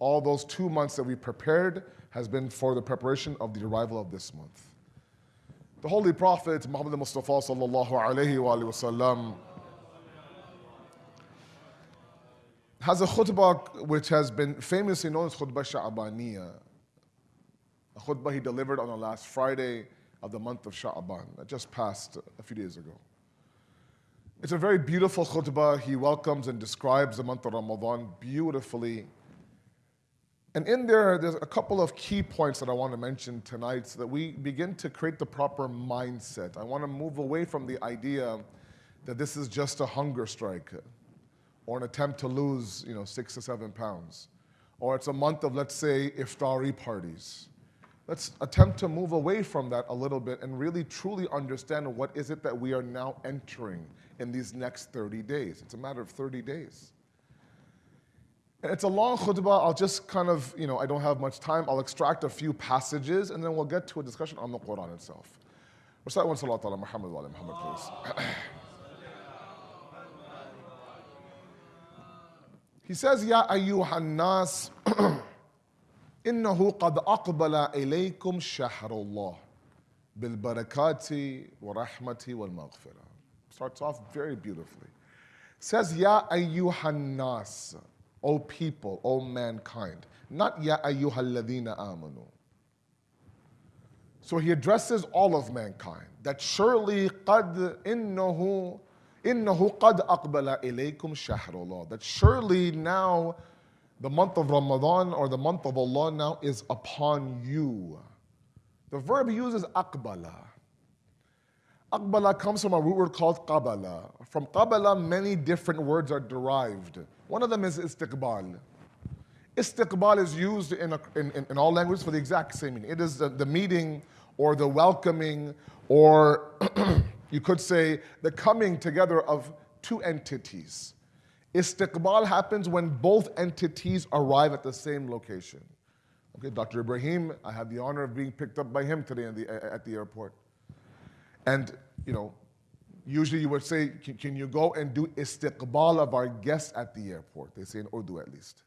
all those two months that we prepared has been for the preparation of the arrival of this month. The Holy Prophet Muhammad Mustafa sallallahu alayhi wa sallam has a khutbah which has been famously known as khutbah Sha'baniyah. A khutbah he delivered on the last Friday of the month of Sha'ban that just passed a few days ago. It's a very beautiful khutbah. He welcomes and describes the month of Ramadan beautifully. And in there, there's a couple of key points that I want to mention tonight so that we begin to create the proper mindset. I want to move away from the idea that this is just a hunger strike or an attempt to lose, you know, six to seven pounds. Or it's a month of, let's say, iftari parties. Let's attempt to move away from that a little bit and really truly understand what is it that we are now entering in these next 30 days. It's a matter of 30 days. It's a long khutbah. I'll just kind of, you know, I don't have much time. I'll extract a few passages and then we'll get to a discussion on the Quran itself. Recite one salat ala Muhammad wa Muhammad, please. he says, Ya ayyuhan nas, innahu qad aqbala ilaykum shahrullah bil barakati wa rahmati wal maghfirah. Starts off very beautifully. Says, Ya ayyuhan nas. O people, O mankind. Not Ya ayyuhalladhina amanu. So he addresses all of mankind. That surely qad innahu innahu qad aqbala ilaykum shahrullah. That surely now the month of Ramadan or the month of Allah now is upon you. The verb uses aqbala. Aqbala comes from a root word called qabala. From qabala, many different words are derived. One of them is istiqbal. Istiqbal is used in, a, in, in, all languages for the exact same meaning. It is the, the meeting or the welcoming, or you could say the coming together of two entities. Istiqbal happens when both entities arrive at the same location. Okay, Dr. Ibrahim, I had the honor of being picked up by him today the, at the airport. And, you know, usually you would say, can, can, you go and do istiqbal of our guests at the airport? They say in Urdu at least.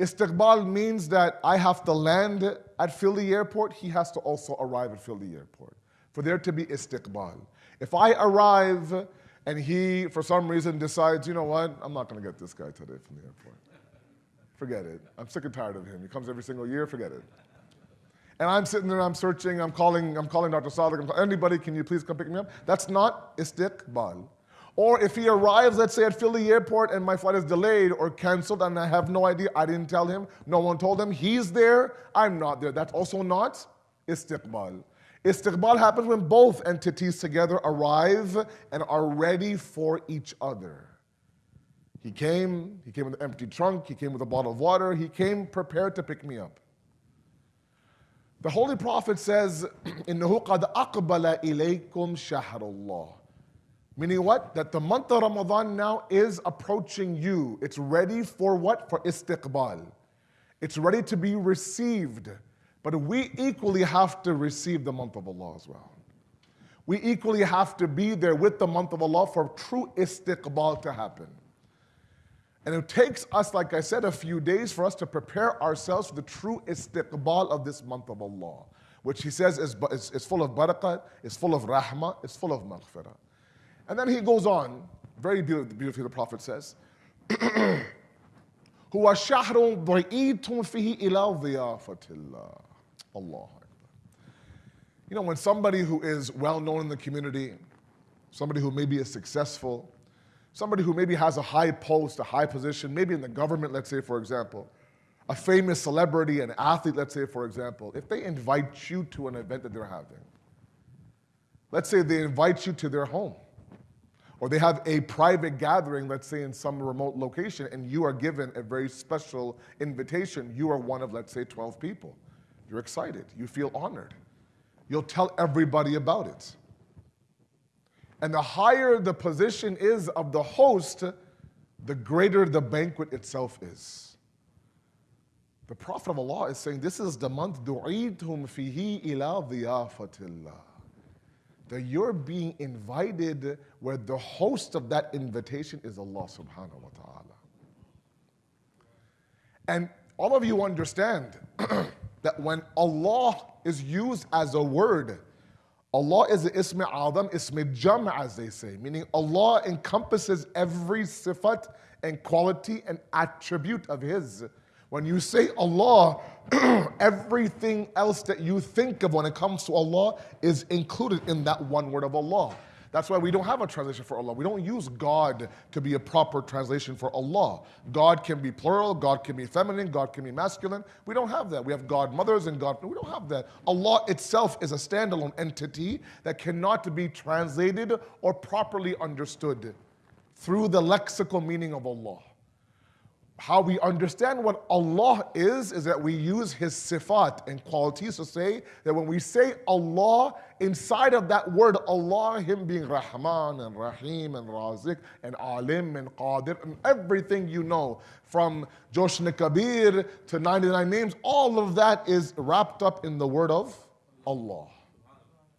Istiqbal means that I have to land at Philly Airport, he has to also arrive at Philly Airport for there to be istiqbal. If I arrive and he, for some reason, decides, you know what, I'm not going to get this guy today from the airport. Forget it. I'm sick and tired of him. He comes every single year, forget it. And I'm sitting there, I'm searching, I'm calling, I'm calling Dr. Sadiq, anybody, can you please come pick me up? That's not istiqbal. Or if he arrives, let's say at Philly airport and my flight is delayed or canceled and I have no idea, I didn't tell him, no one told him, he's there, I'm not there. That's also not istiqbal. Istiqbal happens when both entities together arrive and are ready for each other. He came, he came with an empty trunk, he came with a bottle of water, he came prepared to pick me up. The Holy Prophet says, إِنَّهُ قَدْ أَقْبَلَ إِلَيْكُمْ شَهْرُ اللَّهِ Meaning what? That the month of Ramadan now is approaching you. It's ready for what? For istiqbal. It's ready to be received. But we equally have to receive the month of Allah as well. We equally have to be there with the month of Allah for true istiqbal to happen. And it takes us, like I said, a few days for us to prepare ourselves for the true istiqbal of this month of Allah, which he says is, is, is full of barakah, is full of rahmah, is full of maghfirah. And then he goes on, very beautifully, the Prophet says, هو شهر ضئيتم فيه إلى ضيافة الله. Allah. You know, when somebody who is well known in the community, somebody who maybe is successful, somebody who maybe has a high post, a high position, maybe in the government, let's say, for example, a famous celebrity, an athlete, let's say, for example, if they invite you to an event that they're having, let's say they invite you to their home, or they have a private gathering, let's say in some remote location, and you are given a very special invitation. You are one of, let's say, 12 people. You're excited. You feel honored. You'll tell everybody about it. And the higher the position is of the host, the greater the banquet itself is. The Prophet of Allah is saying, This is the month du'itum fihi ila dhiyafatillah. That you're being invited where the host of that invitation is Allah subhanahu wa ta'ala. And all of you understand that when Allah is used as a word, Allah is the ism adam, ism jam as they say, meaning Allah encompasses every sifat and quality and attribute of His. When you say Allah, everything else that you think of when it comes to Allah is included in that one word of Allah. That's why we don't have a translation for Allah. We don't use God to be a proper translation for Allah. God can be plural, God can be feminine, God can be masculine. We don't have that. We have God mothers and God. We don't have that. Allah itself is a standalone entity that cannot be translated or properly understood through the lexical meaning of Allah how we understand what Allah is, is that we use His sifat and qualities to say that when we say Allah, inside of that word Allah, Him being Rahman and Rahim and Razik and Alim and Qadir and everything you know, from Joshan Kabir to 99 names, all of that is wrapped up in the word of Allah.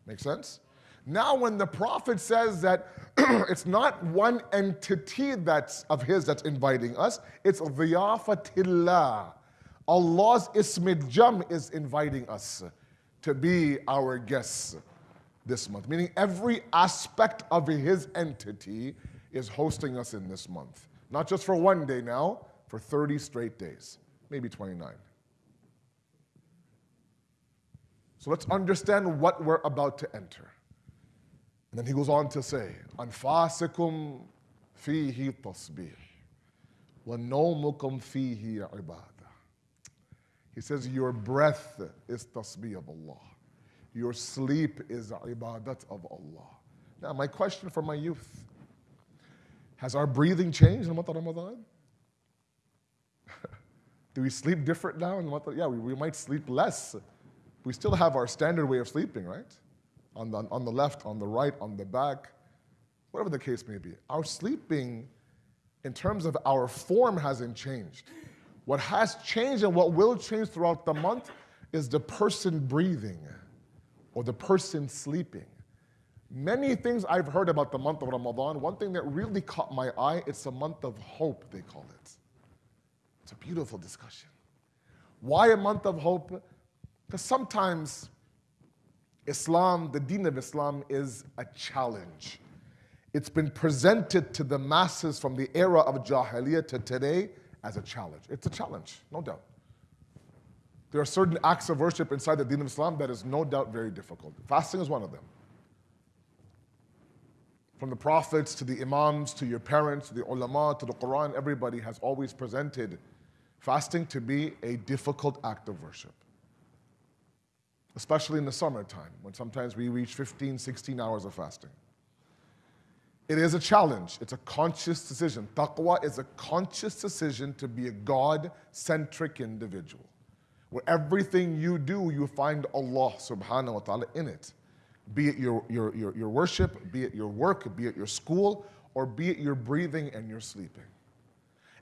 Make sense? Now, when the Prophet says that it's not one entity that's of his that's inviting us, it's dhiyafatillah. Allah's ismid jam is inviting us to be our guests this month. Meaning every aspect of his entity is hosting us in this month. Not just for one day now, for 30 straight days, maybe 29. So let's understand what we're about to enter. And then he goes on to say, أنفاسكم فيه تصبيح ونومكم فيه عبادة. He says, your breath is tasbih of Allah. Your sleep is ibadat of Allah. Now, my question for my youth, has our breathing changed in the month of Ramadan? Do we sleep different now in the month of, yeah, we, we might sleep less. We still have our standard way of sleeping, right? On the, on the left, on the right, on the back, whatever the case may be. Our sleeping, in terms of our form, hasn't changed. What has changed and what will change throughout the month is the person breathing or the person sleeping. Many things I've heard about the month of Ramadan, one thing that really caught my eye, it's a month of hope, they call it. It's a beautiful discussion. Why a month of hope? Because sometimes Islam, the deen of Islam, is a challenge. It's been presented to the masses from the era of Jahiliyyah to today as a challenge. It's a challenge, no doubt. There are certain acts of worship inside the deen of Islam that is no doubt very difficult. Fasting is one of them. From the prophets to the imams to your parents to the ulama to the Quran, everybody has always presented fasting to be a difficult act of worship especially in the summertime when sometimes we reach 15, 16 hours of fasting. It is a challenge. It's a conscious decision. Taqwa is a conscious decision to be a God centric individual, where everything you do, you find Allah subhanahu wa ta'ala in it. Be it your, your, your, your worship, be it your work, be it your school, or be it your breathing and your sleeping.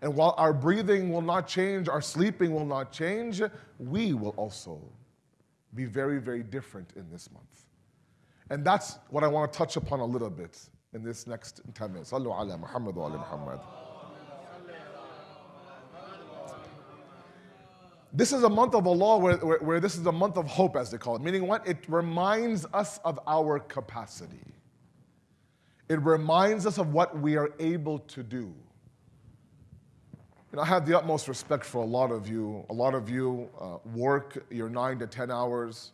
And while our breathing will not change, our sleeping will not change, we will also be very, very different in this month. And that's what I want to touch upon a little bit in this next 10 minutes. Sallu ala Muhammad wa ala Muhammad. This is a month of Allah where, where, where, this is a month of hope, as they call it. Meaning what? It reminds us of our capacity. It reminds us of what we are able to do. You know, I have the utmost respect for a lot of you. A lot of you uh, work your nine to 10 hours.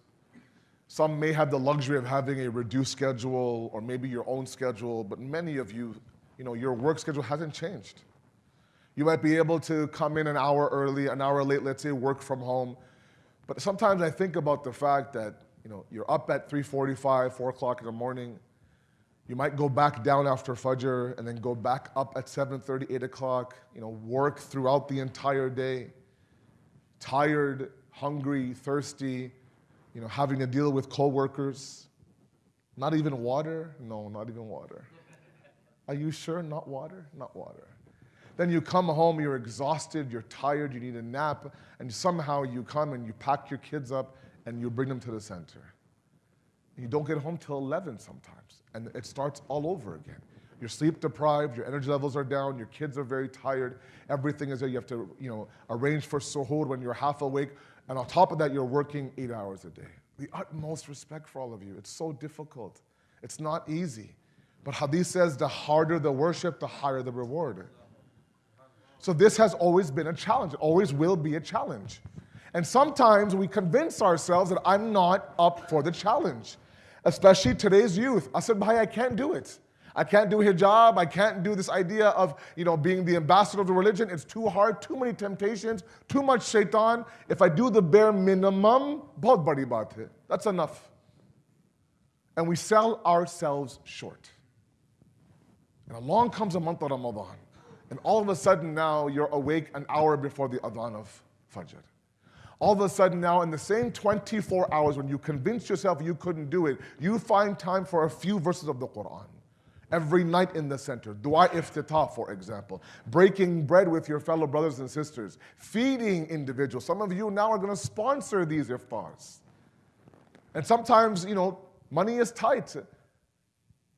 Some may have the luxury of having a reduced schedule or maybe your own schedule, but many of you, you know, your work schedule hasn't changed. You might be able to come in an hour early, an hour late, let's say work from home. But sometimes I think about the fact that, you know, you're up at 3.45, 4 o'clock in the morning, you might go back down after Fajr and then go back up at 7.30, 8 o'clock, you know, work throughout the entire day, tired, hungry, thirsty, you know, having to deal with coworkers. Not even water? No, not even water. Are you sure? Not water? Not water. Then you come home, you're exhausted, you're tired, you need a nap, and somehow you come and you pack your kids up and you bring them to the center. You don't get home till 11 sometimes, and it starts all over again. You're sleep deprived, your energy levels are down, your kids are very tired, everything is there. You have to, you know, arrange for suhoor when you're half awake. And on top of that, you're working eight hours a day. The utmost respect for all of you. It's so difficult. It's not easy. But Hadith says the harder the worship, the higher the reward. So this has always been a challenge. It always will be a challenge. And sometimes we convince ourselves that I'm not up for the challenge, especially today's youth. I said, Bhai, I can't do it. I can't do hijab. I can't do this idea of you know, being the ambassador of the religion. It's too hard, too many temptations, too much shaitan. If I do the bare minimum. That's enough. And we sell ourselves short. And along comes a month of Ramadan. And all of a sudden now you're awake an hour before the adhan of Fajr. All of a sudden now in the same 24 hours when you convinced yourself you couldn't do it, you find time for a few verses of the Quran. Every night in the center, dua iftitah, for example, breaking bread with your fellow brothers and sisters, feeding individuals. Some of you now are going to sponsor these iftars. And sometimes, you know, money is tight.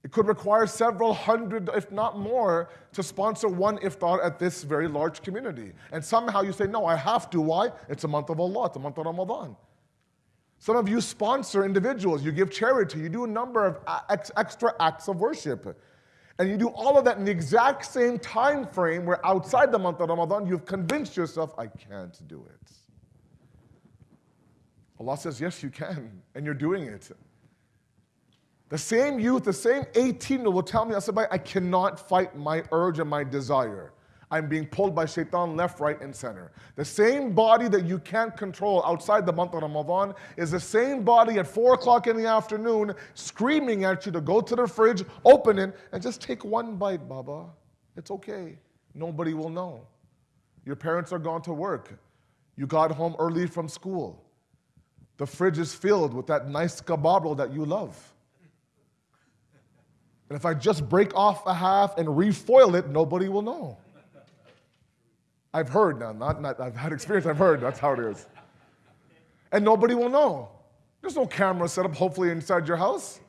It could require several hundred, if not more, to sponsor one iftar at this very large community. And somehow you say, no, I have to. Why? It's a month of Allah, it's a month of Ramadan. Some of you sponsor individuals, you give charity, you do a number of ex- extra acts of worship. And you do all of that in the exact same time frame where outside the month of Ramadan, you've convinced yourself, I can't do it. Allah says, yes, you can, and you're doing it. The same youth, the same 18 year old will tell me, I said, I cannot fight my urge and my desire. I'm being pulled by shaitan left, right, and center. The same body that you can't control outside the month of Ramadan is the same body at 4 o'clock in the afternoon screaming at you to go to the fridge, open it, and just take one bite, Baba. It's okay. Nobody will know. Your parents are gone to work. You got home early from school. The fridge is filled with that nice kebab that you love. And if I just break off a half and refoil it, nobody will know. I've heard now, not, not I've had experience, I've heard, that's how it is. And nobody will know. There's no camera set up, hopefully, inside your house.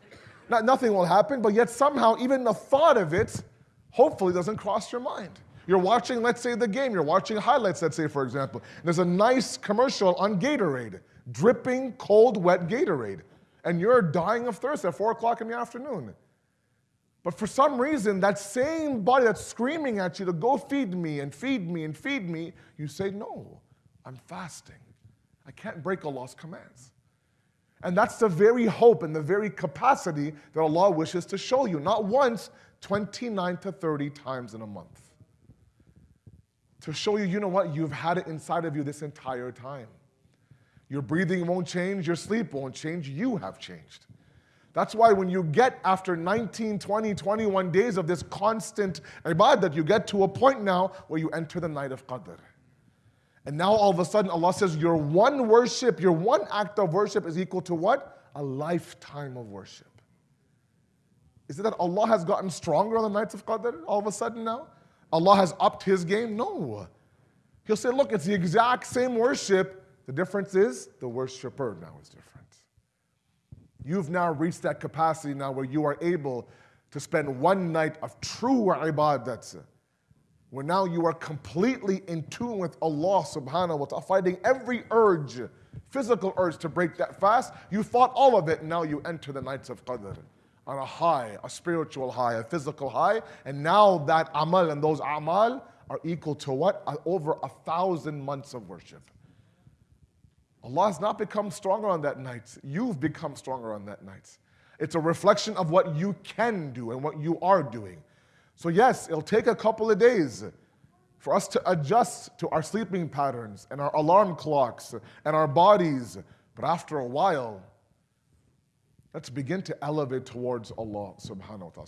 Not, nothing will happen, but yet somehow, even the thought of it, hopefully, doesn't cross your mind. You're watching, let's say, the game, you're watching highlights, let's say, for example. There's a nice commercial on Gatorade, dripping, cold, wet Gatorade. And you're dying of thirst at 4 o'clock in the afternoon. But for some reason, that same body that's screaming at you to go feed me and feed me and feed me, you say, No, I'm fasting. I can't break Allah's commands. And that's the very hope and the very capacity that Allah wishes to show you, not once, 29 to 30 times in a month. To show you, you know what, you've had it inside of you this entire time. Your breathing won't change, your sleep won't change, you have changed. That's why when you get after 19, 20, 21 days of this constant ibadah, you get to a point now where you enter the night of Qadr. And now all of a sudden Allah says your one worship, your one act of worship is equal to what? A lifetime of worship. Is it that Allah has gotten stronger on the nights of Qadr all of a sudden now? Allah has upped his game? No. He'll say, look, it's the exact same worship. The difference is the worshiper now is different. You've now reached that capacity now where you are able to spend one night of true ibadat, where now you are completely in tune with Allah subhanahu wa ta'ala, fighting every urge, physical urge to break that fast. You fought all of it, and now you enter the nights of Qadr on a high, a spiritual high, a physical high, and now that amal and those amal are equal to what? Over a thousand months of worship. Allah has not become stronger on that night. You've become stronger on that night. It's a reflection of what you can do and what you are doing. So, yes, it'll take a couple of days for us to adjust to our sleeping patterns and our alarm clocks and our bodies. But after a while, let's begin to elevate towards Allah subhanahu wa ta'ala.